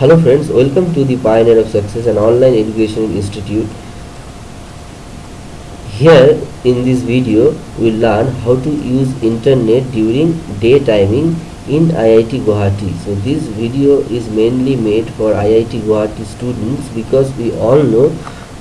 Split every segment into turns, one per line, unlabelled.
Hello friends, welcome to the Pioneer of Success, an online education institute. Here in this video, we will learn how to use internet during day timing in IIT Guwahati. So this video is mainly made for IIT Guwahati students because we all know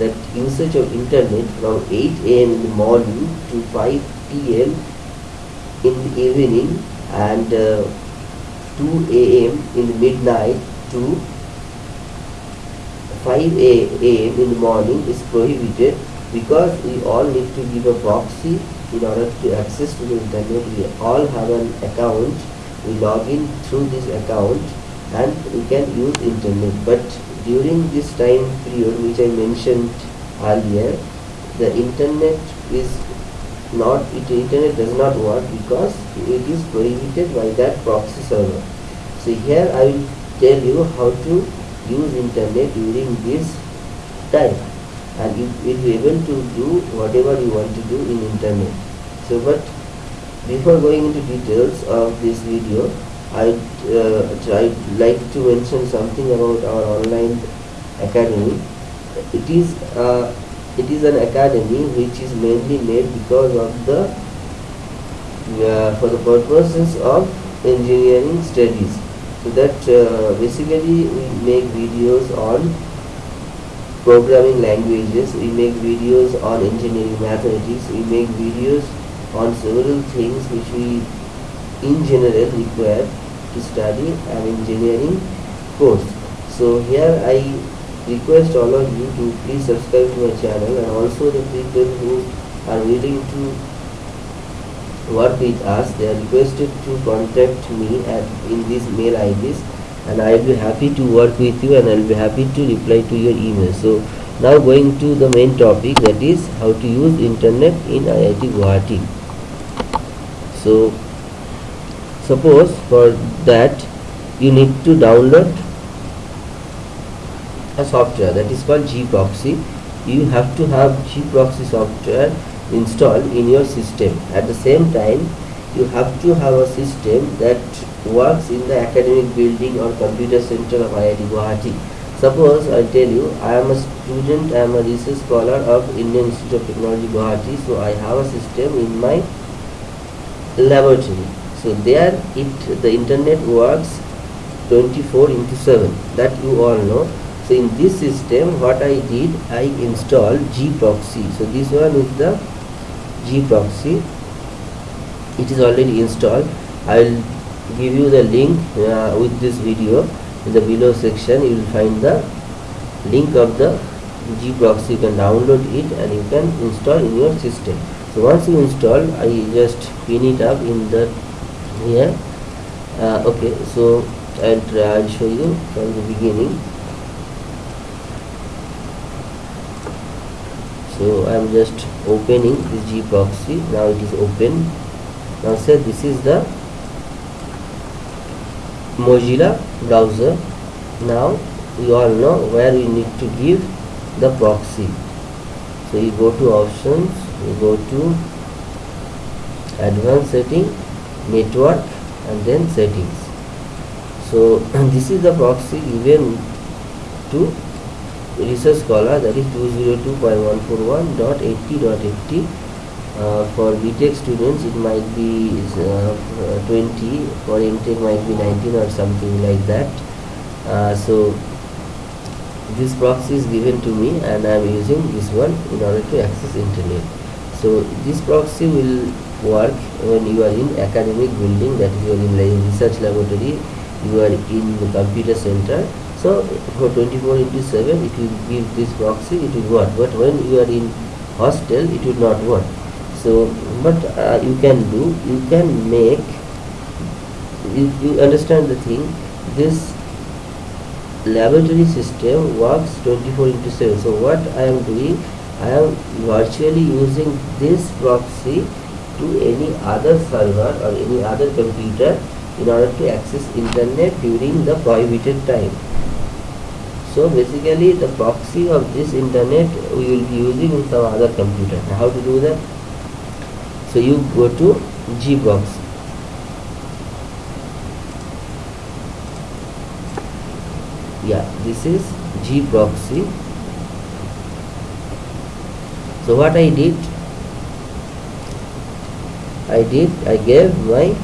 that usage of internet from 8 am in the morning to 5 pm in the evening and uh, 2 am in the midnight to 5 a.m. in the morning is prohibited because we all need to give a proxy in order to access to the internet. We all have an account. We log in through this account and we can use internet. But during this time period which I mentioned earlier, the internet is not it internet does not work because it is prohibited by that proxy server. So here I will tell you how to use internet during this time. And you will be able to do whatever you want to do in internet. So but before going into details of this video I uh, try like to mention something about our online academy. It is uh, it is an academy which is mainly made because of the uh, for the purposes of engineering studies so that uh, basically we make videos on programming languages we make videos on engineering mathematics we make videos on several things which we in general require to study an engineering course. So here i request all of you to please subscribe to my channel and also the people who are willing to work with us they are requested to contact me at in these mail IDs and I will be happy to work with you and I will be happy to reply to your email. So now going to the main topic that is how to use internet in IIT Guwahati. So suppose for that you need to download a software that is called gproxy you have to have gproxy software installed in your system. At the same time you have to have a system that works in the academic building or computer center of IIT Guwahati. Suppose I tell you I am a student I am a research scholar of Indian Institute of Technology Guwahati so I have a system in my laboratory. So there it the internet works 24 into 7 that you all know. So in this system what I did I installed gproxy so this one is the gproxy it is already installed. I will give you the link uh, with this video. In the below section you will find the link of the gproxy you can download it and you can install in your system. So once you install i just pin it up in the here. Uh, okay so and i'll show you from the beginning so I am just opening this proxy. now it is open. Now say this is the Mozilla browser. Now we all know where we need to give the proxy. So you go to options. You go to advanced setting network and then settings. So this is the proxy given to research scholar that is 202.141.80.80 uh, for BTech students it might be uh, 20 for MTech might be 19 or something like that. Uh, so this proxy is given to me and I am using this one in order to access internet. So this proxy will work when you are in academic building that is you are in research laboratory you are in the computer center so for 24 into 7 it will give this proxy it will work. But when you are in hostel it will not work. So what uh, you can do you can make you, you understand the thing? This laboratory system works 24 into 7 so what i am doing i am virtually using this proxy to any other server or any other computer in order to access internet during the prohibited time so basically the proxy of this internet we will be using in some other computer. How to do that? So you go to gproxy. Yeah this is G proxy so what I did? I did I gave my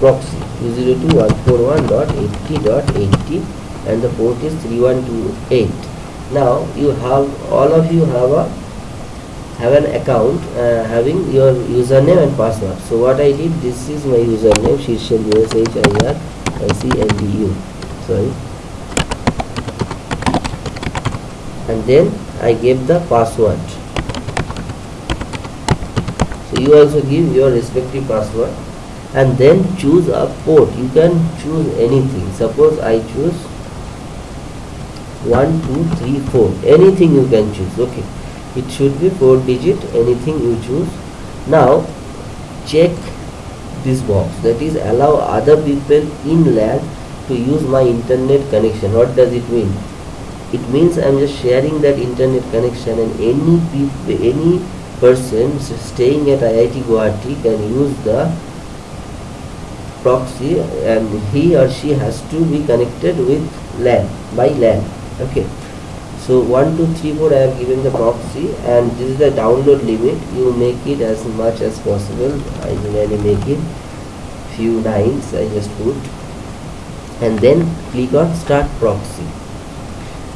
proxy 202.141.80.80 and the port is 3128 now you have all of you have a have an account uh, having your username and password. So what I did this is my username Shirshal USHIR ICNDU sorry. And then I gave the password. So you also give your respective password and then choose a port. You can choose anything. Suppose I choose 1 2 3 4 anything you can choose. Okay. It should be 4 digit. Anything you choose. Now check this box. That is allow other people in LAN to use my internet connection. What does it mean? It means I'm just sharing that internet connection and any people any person staying at IIT Guwahati can use the proxy and he or she has to be connected with LAN by LAN okay. So 1 2 3 4 I have given the proxy and this is the download limit. You make it as much as possible. I generally make it few lines I just put. And then click on start proxy.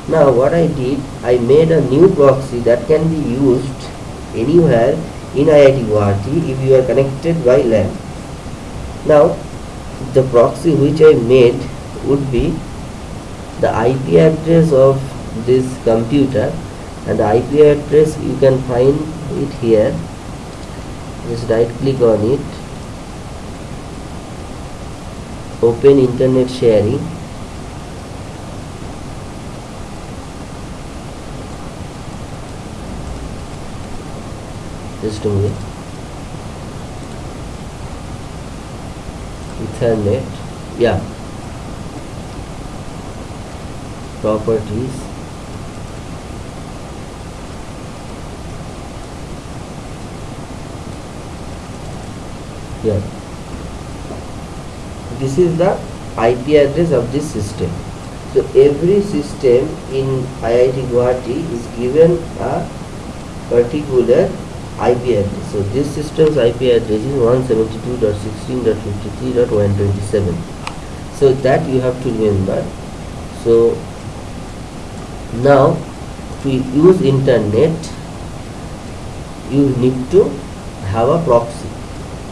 Now what I did I made a new proxy that can be used anywhere in IIT Guwahati if you are connected by LAN now the proxy which I made would be the IP address of this computer and the IP address you can find it here. Just right click on it. Open internet sharing. Just a minute ethernet yeah. Properties. Yeah. This is the IP address of this system. So every system in IIT Guwahati is given a particular IP address. So this system's IP address is 172.16.53.127. So that you have to remember. So now to use internet you need to have a proxy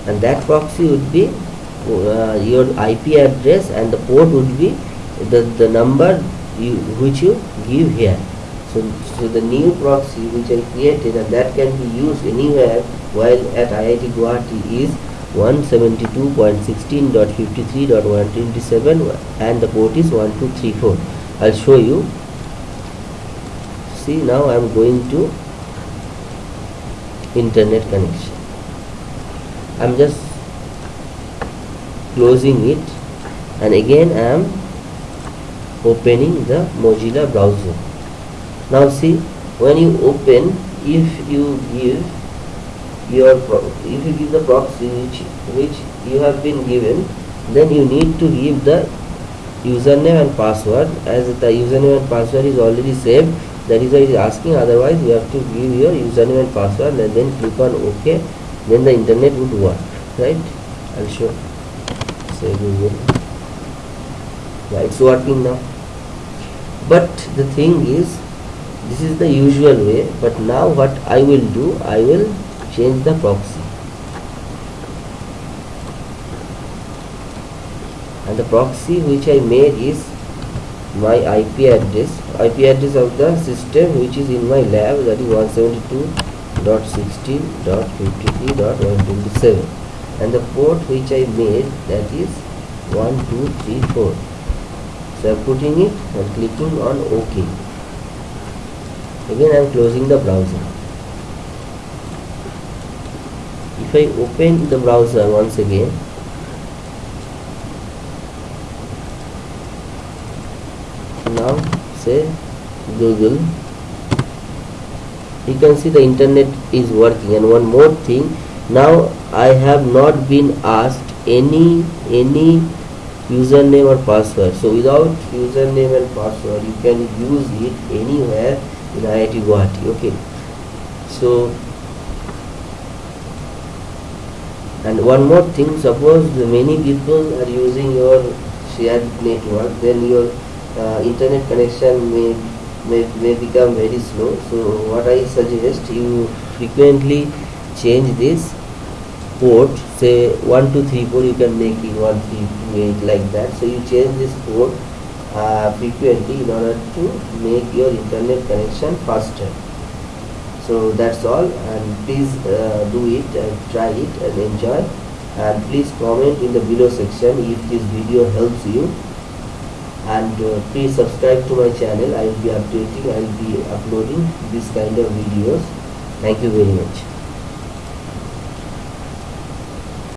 and that proxy would be uh, your IP address and the port would be the, the number you, which you give here so, so the new proxy which I created and that can be used anywhere while at IIT Guwahati is 172.16.53.127 and the port is 1234. I'll show you. See now I am going to internet connection. I'm just closing it and again I am opening the Mozilla browser now see when you open if you give your if you give the proxy which which you have been given then you need to give the username and password. As the username and password is already saved that is why it is asking. Otherwise you have to give your username and password and then click on ok. Then the internet would work right? I'll show. Say google yeah it's working now. But the thing is this is the usual way but now what I will do I will change the proxy. And the proxy which I made is my IP address. IP address of the system which is in my lab that is 172.16.53.127 and the port which I made that is 1234 so I'm putting it and clicking on OK again I am closing the browser? If I open the browser once again now say Google you can see the internet is working. And one more thing now I have not been asked any any username or password. So without username and password you can use it anywhere in IIT Guwahati. Okay. So and one more thing suppose many people are using your shared network then your uh, internet connection may, may may become very slow. So what i suggest you frequently change this port say 1234 you can make it 1328 like that. So you change this port uh, frequently in order to make your internet connection faster. So that's all. And please uh, do it and try it and enjoy. And please comment in the below section if this video helps you. And uh, please subscribe to my channel. I will be updating i will be uploading this kind of videos. Thank you very much